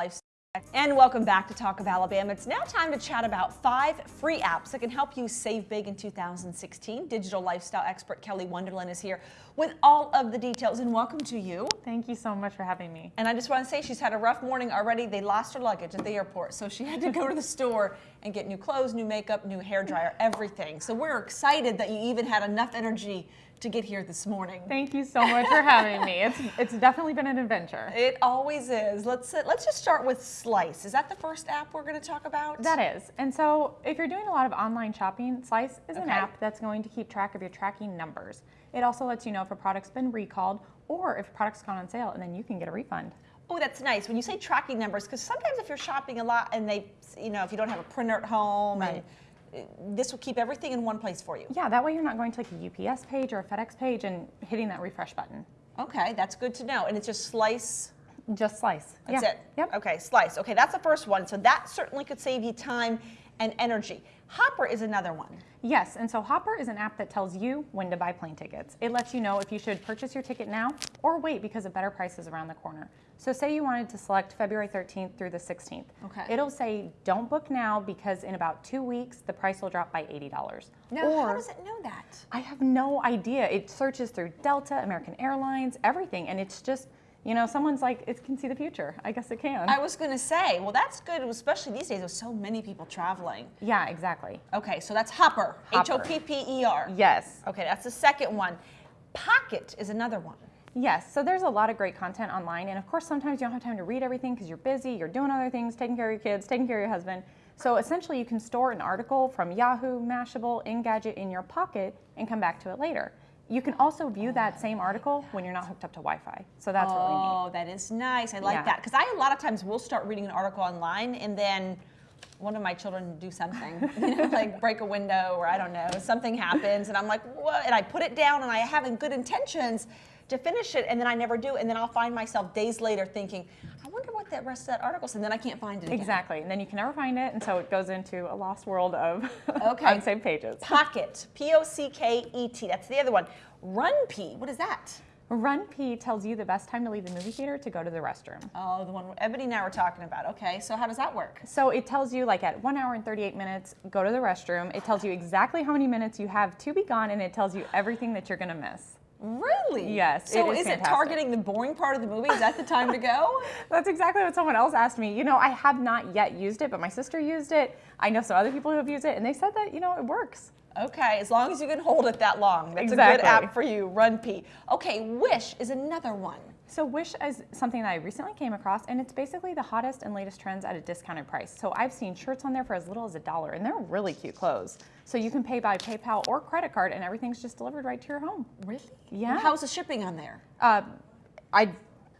lifestyle. And welcome back to Talk of Alabama. It's now time to chat about five free apps that can help you save big in 2016. Digital lifestyle expert Kelly Wonderland is here with all of the details and welcome to you. Thank you so much for having me. And I just want to say she's had a rough morning already. They lost her luggage at the airport, so she had to go to the store and get new clothes, new makeup, new hair dryer, everything. So we're excited that you even had enough energy to get here this morning. Thank you so much for having me. It's it's definitely been an adventure. It always is. Let's uh, let's just start with Slice. Is that the first app we're going to talk about? That is. And so if you're doing a lot of online shopping, Slice is an app that's going to keep track of your tracking numbers. It also lets you know if a product's been recalled or if a product's gone on sale and then you can get a refund. Oh, that's nice. When you say tracking numbers, because sometimes if you're shopping a lot and they, you know, if you don't have a printer at home, Right. and this will keep everything in one place for you. Yeah, that way you're not going to like a UPS page or a FedEx page and hitting that refresh button. Okay, that's good to know. And it's just Slice. Just Slice. That's yeah. it. Yep. Okay, Slice. Okay, that's the first one. So that certainly could save you time and energy. Hopper is another one. Yes, and so Hopper is an app that tells you when to buy plane tickets. It lets you know if you should purchase your ticket now or wait because a better price is around the corner. So say you wanted to select February 13th through the 16th. Okay. It'll say don't book now because in about two weeks the price will drop by $80. Now, or, how does it know that? I have no idea. It searches through Delta, American Airlines, everything, and it's just, you know, someone's like, it can see the future. I guess it can. I was going to say, well, that's good, especially these days with so many people traveling. yeah, exactly. Okay, so that's Hopper. Hopper. O P P E R. Yes. Okay, that's the second one. Pocket is another one. Yes, so there's a lot of great content online, and of course, sometimes you don't have time to read everything because you're busy, you're doing other things, taking care of your kids, taking care of your husband. So essentially, you can store an article from Yahoo, Mashable, Engadget in your pocket and come back to it later. You can also view that same article when you're not hooked up to Wi-Fi. So that's really neat. Oh, that is nice. I like Yeah. that because I a lot of times will start reading an article online and then one of my children do something, you know, like break a window or I don't know, something happens and I'm like, what? And I put it down and I have good intentions to finish it and then I never do and then I'll find myself days later thinking, I wonder what that rest of that article said and then I can't find it again. Exactly, and then you can never find it, and so it goes into a lost world of Okay. unsaved pages. Pocket, P-O-C-K-E-T. That's the other one. Run P. What is that? RunPee tells you the best time to leave the movie theater to go to the restroom. Oh, the one Ebony and I were talking about. Okay, so how does that work? So it tells you like at one hour and 38 minutes, go to the restroom. It tells you exactly how many minutes you have to be gone and it tells you everything that you're gonna miss. Really? Yes, So it is is it targeting the boring part of the movie? Is that the time to go? That's exactly what someone else asked me. You know, I have not yet used it, but my sister used it. I know some other people who have used it and they said that, you know, it works. Okay, as long as you can hold it that long. That's a good app for you, RunPee. Okay, Wish is another one. So Wish is something that I recently came across and it's basically the hottest and latest trends at a discounted price. So I've seen shirts on there for as little as a dollar and they're really cute clothes. So you can pay by PayPal or credit card and everything's just delivered right to your home. Really? Yeah. How's the shipping on there? Uh, I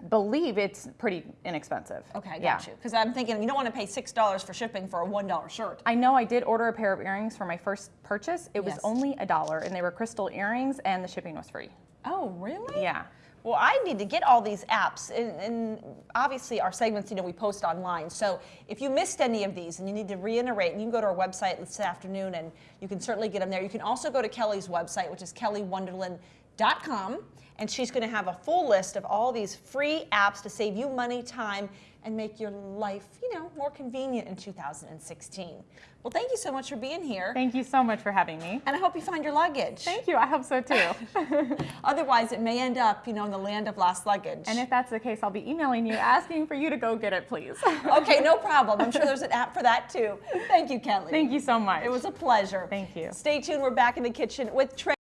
believe it's pretty inexpensive. Okay, I got Yeah. you. Because I'm thinking you don't want to pay $6 for shipping for a $1 shirt. I know I did order a pair of earrings for my first purchase. It was Yes. only a dollar and they were crystal earrings and the shipping was free. Oh, really? Yeah. Well, I need to get all these apps, and, and obviously our segments, you know, we post online. So if you missed any of these and you need to reiterate, you can go to our website this afternoon, and you can certainly get them there. You can also go to Kelly's website, which is kellywonderland.com, and she's going to have a full list of all these free apps to save you money, time, and make your life, you know, more convenient in 2016. Well, thank you so much for being here, Thank you so much for having me. and I hope you find your luggage. Thank you. I hope so too. Otherwise, it may end up, you know, in the land of lost luggage. and if that's the case, I'll be emailing you asking for you to go get it, please. Okay, no problem. I'm sure there's an app for that too. Thank you, Kelly. Thank you so much. It was a pleasure. Thank you. Stay tuned. We're back in the kitchen with Trey.